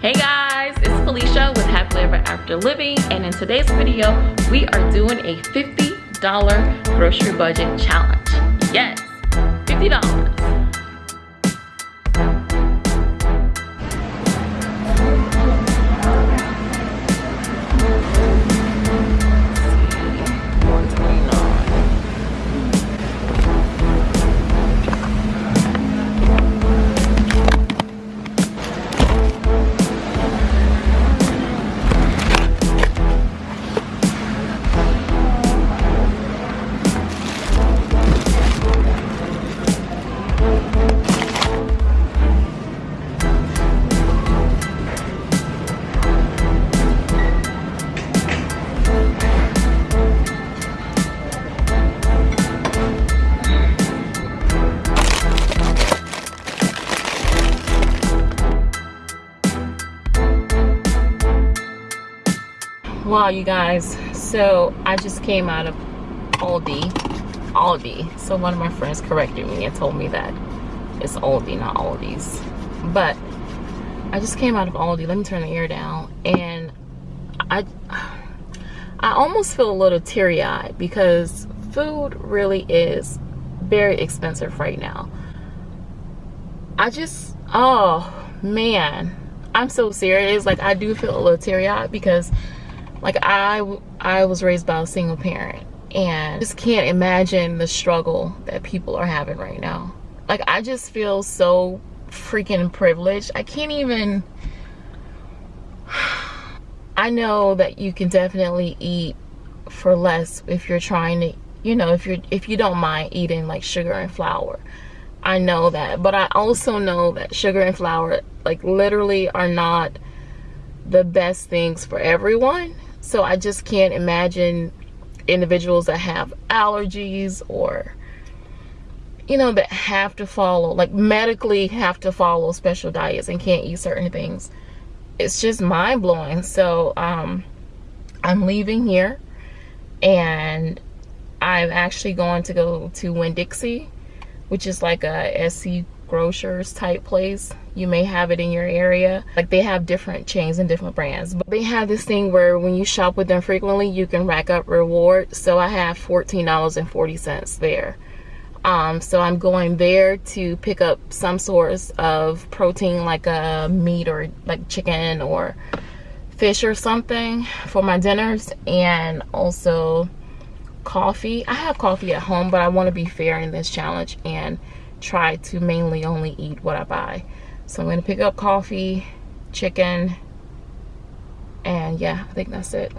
Hey guys, it's Felicia with Happily Ever After Living and in today's video, we are doing a $50 grocery budget challenge. Yes, $50. Wow you guys. So i just came out of aldi. Aldi. So one of my friends corrected me and told me that it's aldi not aldi's. But i just came out of aldi. Let me turn the air down. And i i almost feel a little teary-eyed because food really is very expensive right now. I just oh man. I'm so serious. Like i do feel a little teary-eyed because like I, I was raised by a single parent and just can't imagine the struggle that people are having right now. Like I just feel so freaking privileged. I can't even, I know that you can definitely eat for less if you're trying to, you know, if you're, if you don't mind eating like sugar and flour. I know that, but I also know that sugar and flour like literally are not the best things for everyone so I just can't imagine individuals that have allergies or you know that have to follow like medically have to follow special diets and can't eat certain things. It's just mind-blowing. So um i'm leaving here and i'm actually going to go to winn-dixie which is like a sc grocers type place you may have it in your area. Like they have different chains and different brands. But they have this thing where when you shop with them frequently you can rack up rewards. So i have $14.40 there. Um, so i'm going there to pick up some source of protein like a meat or like chicken or fish or something for my dinners and also coffee. I have coffee at home but i want to be fair in this challenge and try to mainly only eat what I buy. So I'm to pick up coffee, chicken, and yeah, I think that's it.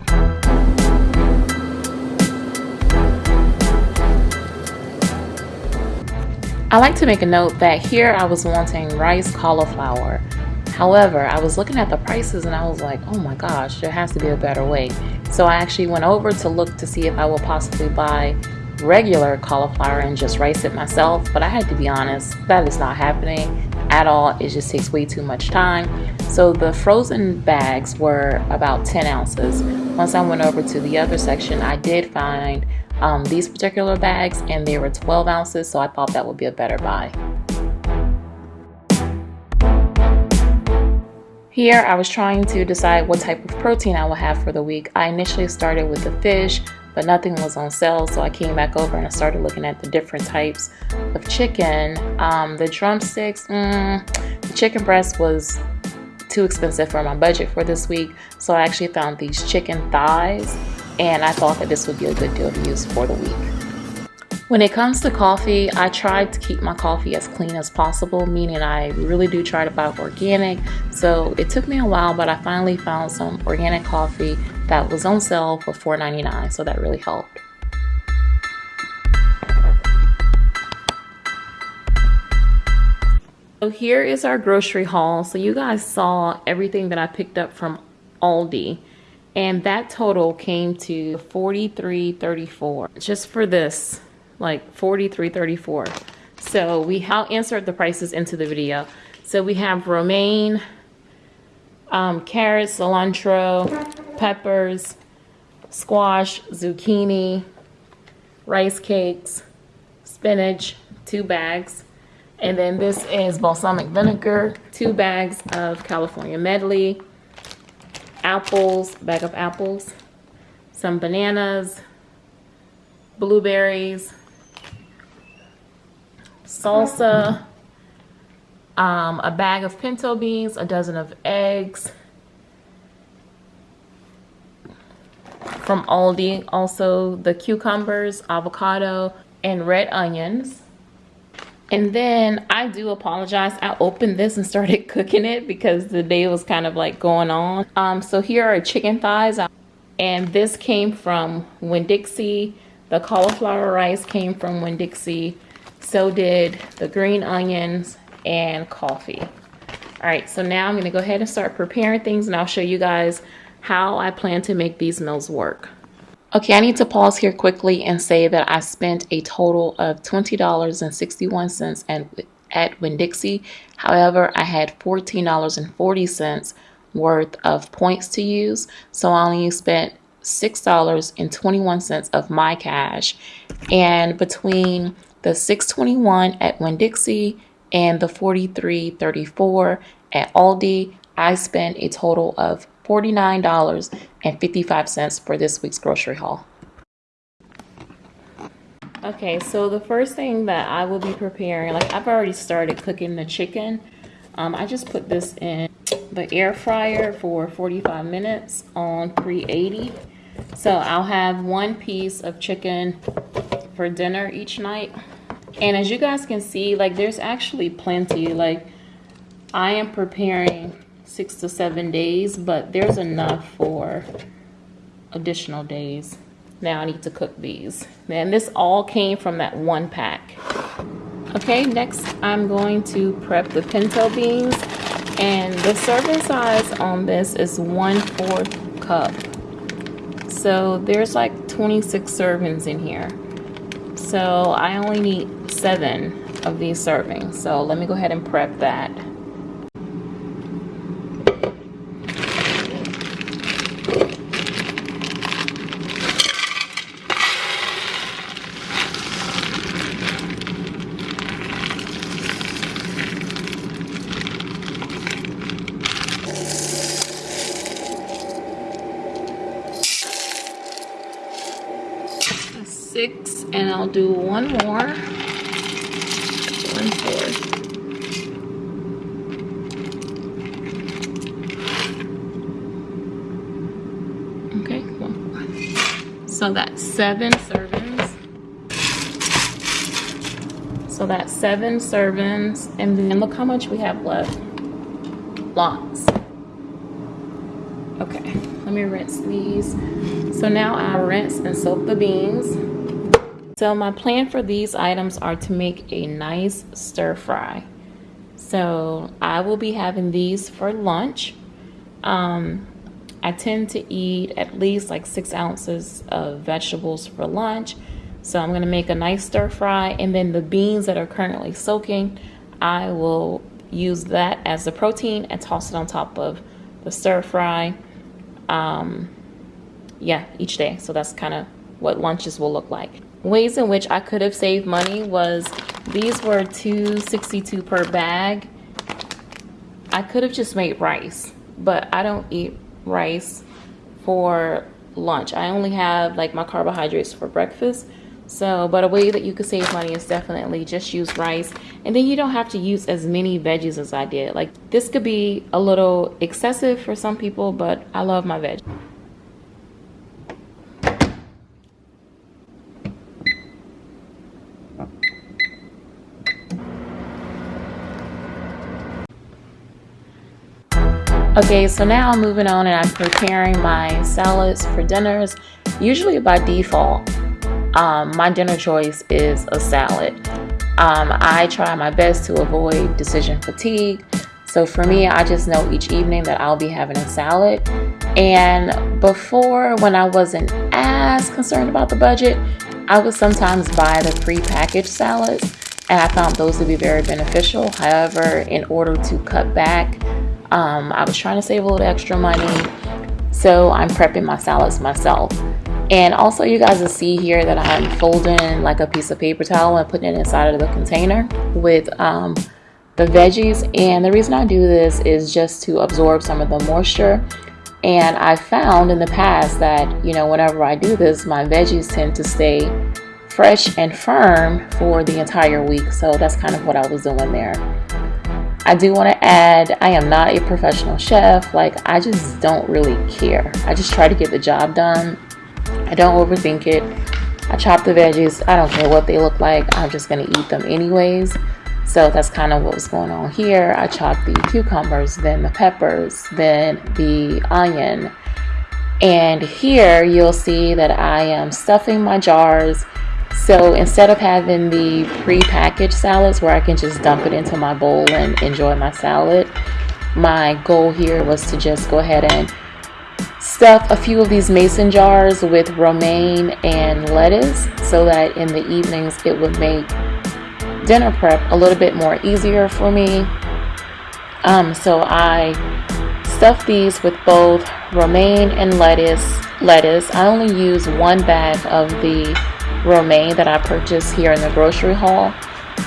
I like to make a note that here I was wanting rice cauliflower. However, I was looking at the prices and I was like, oh my gosh, there has to be a better way. So I actually went over to look to see if I will possibly buy regular cauliflower and just rice it myself but I had to be honest that is not happening at all. It just takes way too much time. So the frozen bags were about 10 ounces. Once I went over to the other section I did find um, these particular bags and they were 12 ounces so I thought that would be a better buy. Here I was trying to decide what type of protein I would have for the week. I initially started with the fish, but nothing was on sale so I came back over and I started looking at the different types of chicken. Um, the drumsticks mm, the chicken breast was too expensive for my budget for this week so I actually found these chicken thighs and I thought that this would be a good deal to use for the week when it comes to coffee, I try to keep my coffee as clean as possible, meaning I really do try to buy organic. So it took me a while, but I finally found some organic coffee that was on sale for $4.99, so that really helped. So here is our grocery haul. So you guys saw everything that I picked up from Aldi and that total came to 43.34 just for this like 43.34 so we I'll insert the prices into the video. So we have romaine um, carrots cilantro peppers squash zucchini rice cakes spinach two bags. And then this is balsamic vinegar, two bags of California medley, apples, bag of apples, some bananas, blueberries, salsa, um, a bag of pinto beans, a dozen of eggs, from Aldi, also the cucumbers, avocado, and red onions. And then I do apologize. I opened this and started cooking it because the day was kind of like going on. Um, so here are chicken thighs. And this came from Winn-Dixie. The cauliflower rice came from Winn-Dixie. So did the green onions and coffee. All right, so now I'm gonna go ahead and start preparing things and I'll show you guys how I plan to make these meals work. Okay, I need to pause here quickly and say that I spent a total of $20.61 at, at Winn-Dixie. However, I had $14.40 worth of points to use, so I only spent $6.21 of my cash. And between the 621 at Winn-Dixie and the 4334 at Aldi, I spent a total of $49.55 for this week's grocery haul. Okay, so the first thing that I will be preparing, like I've already started cooking the chicken. Um, I just put this in the air fryer for 45 minutes on 380. So I'll have one piece of chicken for dinner each night. And as you guys can see, like there's actually plenty. Like I am preparing six to seven days, but there's enough for additional days. Now I need to cook these. And this all came from that one pack. Okay, next I'm going to prep the pinto beans. And the serving size on this is one fourth cup. So there's like 26 servings in here. So I only need seven of these servings. So let me go ahead and prep that. six and I'll do one more. Okay, fourth. So that's seven servings. So that's seven servings. And then look how much we have left. Lots. Okay, let me rinse these. So now I rinse and soak the beans. So my plan for these items are to make a nice stir fry. So I will be having these for lunch. Um, I tend to eat at least like six ounces of vegetables for lunch. So I'm gonna make a nice stir fry and then the beans that are currently soaking, I will use that as the protein and toss it on top of the stir fry. Um, yeah, each day. So that's kind of what lunches will look like ways in which I could have saved money was these were 262 per bag. I could have just made rice, but I don't eat rice for lunch. I only have like my carbohydrates for breakfast. So, but a way that you could save money is definitely just use rice. And then you don't have to use as many veggies as I did. Like this could be a little excessive for some people, but I love my veg. Okay, so now I'm moving on and I'm preparing my salads for dinners. Usually by default, um, my dinner choice is a salad. Um, I try my best to avoid decision fatigue. So for me, I just know each evening that I'll be having a salad. And before, when I wasn't as concerned about the budget, I would sometimes buy the pre-packaged salads and I found those to be very beneficial. However, in order to cut back, um, I was trying to save a little extra money, so I'm prepping my salads myself. And also you guys will see here that I'm folding like a piece of paper towel and putting it inside of the container with um, the veggies. And the reason I do this is just to absorb some of the moisture. And I found in the past that, you know, whenever I do this, my veggies tend to stay fresh and firm for the entire week. So that's kind of what I was doing there. I do want to add, I am not a professional chef. Like, I just don't really care. I just try to get the job done. I don't overthink it. I chop the veggies. I don't care what they look like. I'm just going to eat them anyways. So that's kind of what was going on here. I chopped the cucumbers, then the peppers, then the onion. And here you'll see that I am stuffing my jars so instead of having the pre-packaged salads where I can just dump it into my bowl and enjoy my salad, my goal here was to just go ahead and stuff a few of these mason jars with romaine and lettuce so that in the evenings it would make dinner prep a little bit more easier for me. Um, so I stuffed these with both romaine and lettuce. Lettuce. I only use one bag of the romaine that I purchased here in the grocery haul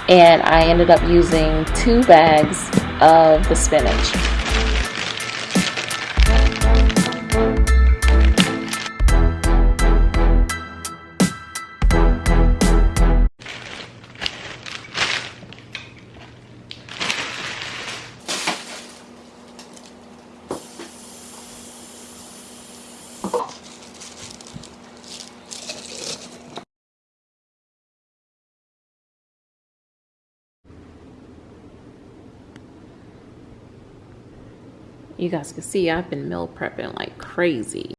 and I ended up using two bags of the spinach. You guys can see I've been meal prepping like crazy.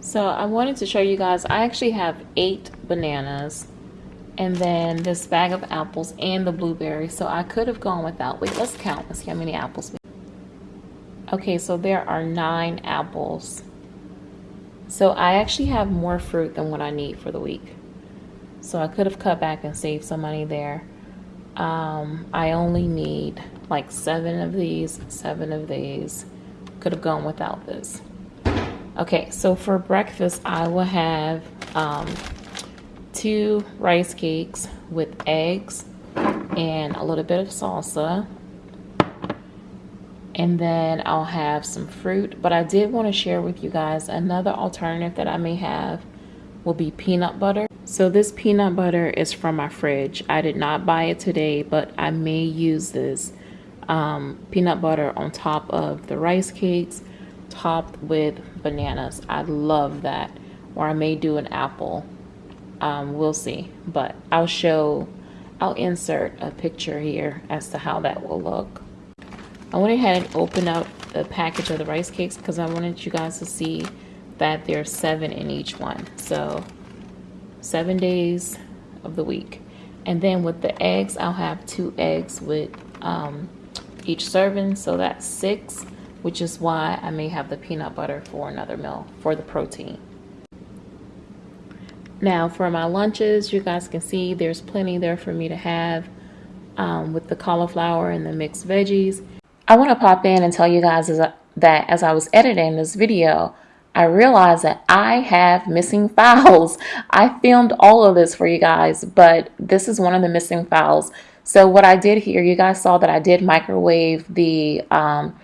So I wanted to show you guys, I actually have eight bananas and then this bag of apples and the blueberries. So I could have gone without, wait, let's count, let's see how many apples. Okay, so there are nine apples. So I actually have more fruit than what I need for the week. So I could have cut back and saved some money there. Um, I only need like seven of these, seven of these. Could have gone without this. Okay, so for breakfast, I will have um, two rice cakes with eggs and a little bit of salsa. And then I'll have some fruit. But I did want to share with you guys another alternative that I may have will be peanut butter. So this peanut butter is from my fridge. I did not buy it today, but I may use this um, peanut butter on top of the rice cakes topped with bananas. I love that. Or I may do an apple. Um, we'll see. But I'll show, I'll insert a picture here as to how that will look. I went ahead and opened up the package of the rice cakes because I wanted you guys to see that there's seven in each one. So seven days of the week. And then with the eggs, I'll have two eggs with um, each serving. So that's six, which is why I may have the peanut butter for another meal for the protein. Now for my lunches, you guys can see there's plenty there for me to have um, with the cauliflower and the mixed veggies. I want to pop in and tell you guys that as I was editing this video, I realized that I have missing files. I filmed all of this for you guys, but this is one of the missing files. So what I did here, you guys saw that I did microwave the um,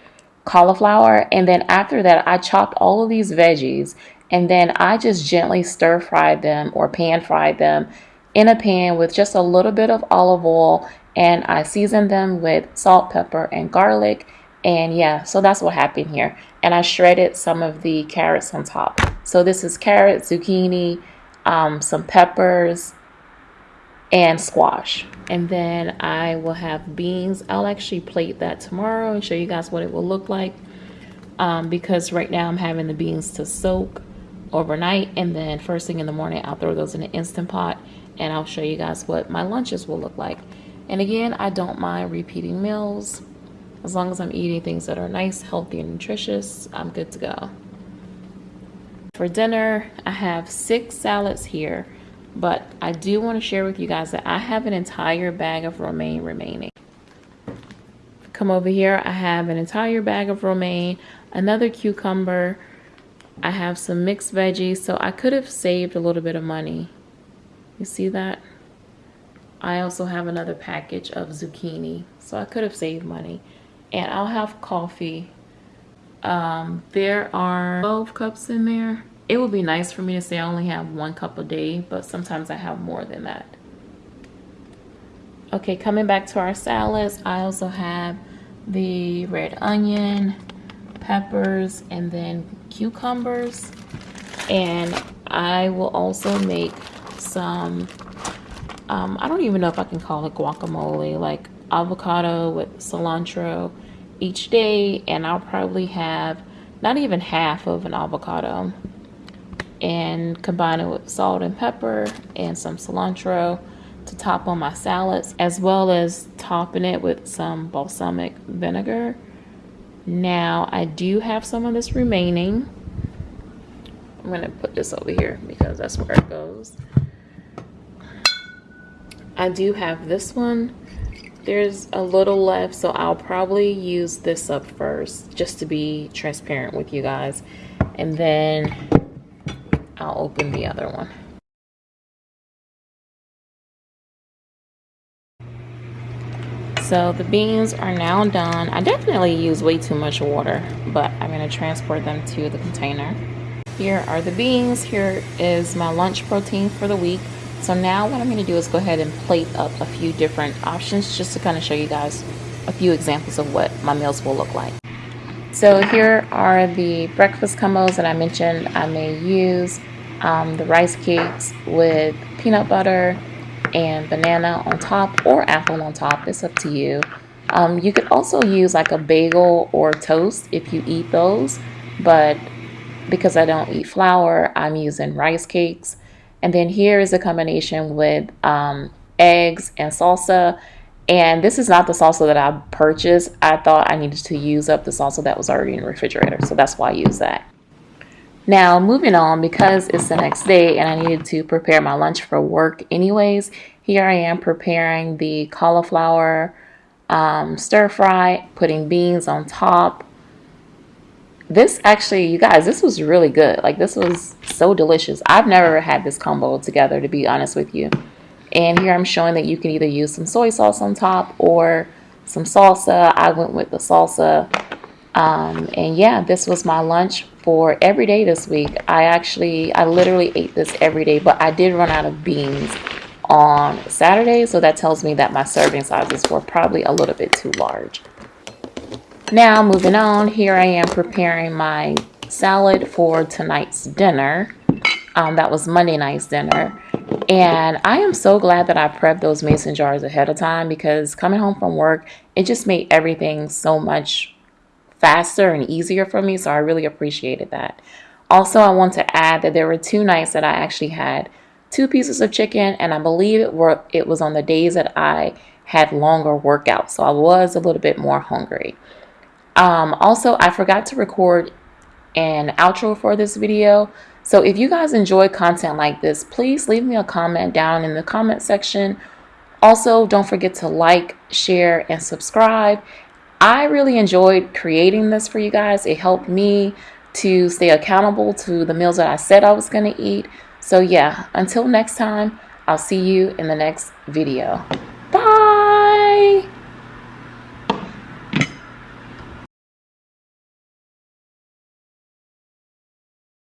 cauliflower. And then after that, I chopped all of these veggies and then I just gently stir fried them or pan fried them in a pan with just a little bit of olive oil and I seasoned them with salt, pepper, and garlic. And yeah, so that's what happened here and I shredded some of the carrots on top. So this is carrot, zucchini, um, some peppers, and squash. And then I will have beans. I'll actually plate that tomorrow and show you guys what it will look like. Um, because right now I'm having the beans to soak overnight and then first thing in the morning I'll throw those in an Instant Pot and I'll show you guys what my lunches will look like. And again, I don't mind repeating meals. As long as I'm eating things that are nice, healthy, and nutritious, I'm good to go. For dinner, I have six salads here, but I do want to share with you guys that I have an entire bag of romaine remaining. Come over here, I have an entire bag of romaine, another cucumber, I have some mixed veggies, so I could have saved a little bit of money. You see that? I also have another package of zucchini, so I could have saved money. And I'll have coffee. Um, there are 12 cups in there. It would be nice for me to say I only have one cup a day, but sometimes I have more than that. Okay, coming back to our salads, I also have the red onion, peppers, and then cucumbers. And I will also make some, um, I don't even know if I can call it guacamole, like avocado with cilantro each day. And I'll probably have not even half of an avocado and combine it with salt and pepper and some cilantro to top on my salads as well as topping it with some balsamic vinegar. Now I do have some of this remaining. I'm gonna put this over here because that's where it goes. I do have this one. There's a little left so I'll probably use this up first just to be transparent with you guys. And then I'll open the other one So the beans are now done. I definitely use way too much water, but I'm gonna transport them to the container. Here are the beans. Here is my lunch protein for the week. So now what I'm gonna do is go ahead and plate up a few different options just to kind of show you guys a few examples of what my meals will look like. So here are the breakfast combos that I mentioned I may use. Um, the rice cakes with peanut butter, and banana on top or apple on top. It's up to you. Um, you could also use like a bagel or toast if you eat those, but because I don't eat flour, I'm using rice cakes. And then here is a combination with um, eggs and salsa. And this is not the salsa that I purchased. I thought I needed to use up the salsa that was already in the refrigerator. So that's why I use that. Now, moving on, because it's the next day and I needed to prepare my lunch for work anyways, here I am preparing the cauliflower um, stir fry, putting beans on top. This actually, you guys, this was really good. Like, this was so delicious. I've never had this combo together, to be honest with you. And here I'm showing that you can either use some soy sauce on top or some salsa. I went with the salsa. Um, and yeah, this was my lunch for every day this week. I actually, I literally ate this every day, but I did run out of beans on Saturday. So that tells me that my serving sizes were probably a little bit too large. Now moving on, here I am preparing my salad for tonight's dinner. Um, that was Monday night's dinner. And I am so glad that I prepped those mason jars ahead of time because coming home from work, it just made everything so much faster and easier for me. So I really appreciated that. Also, I want to add that there were two nights that I actually had two pieces of chicken, and I believe it were it was on the days that I had longer workouts, so I was a little bit more hungry. Um, also, I forgot to record an outro for this video. So if you guys enjoy content like this, please leave me a comment down in the comment section. Also, don't forget to like, share, and subscribe. I really enjoyed creating this for you guys. It helped me to stay accountable to the meals that I said I was going to eat. So yeah, until next time, I'll see you in the next video. Bye!